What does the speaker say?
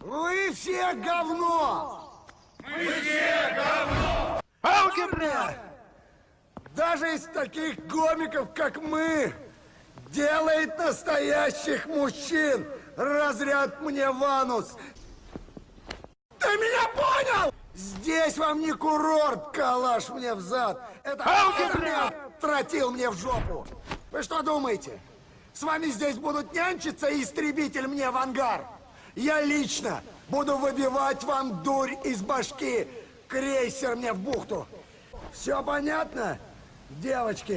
Вы все говно! Алгебра! Даже из таких гомиков, как мы, делает настоящих мужчин. Разряд мне ванус. Ты меня понял? Здесь вам не курорт, калаш мне в зад. Это армия тротил мне в жопу. Вы что думаете? С вами здесь будут нянчиться и истребитель мне в ангар. Я лично буду выбивать вам дурь из башки. Крейсер мне в бухту. Все понятно, девочки?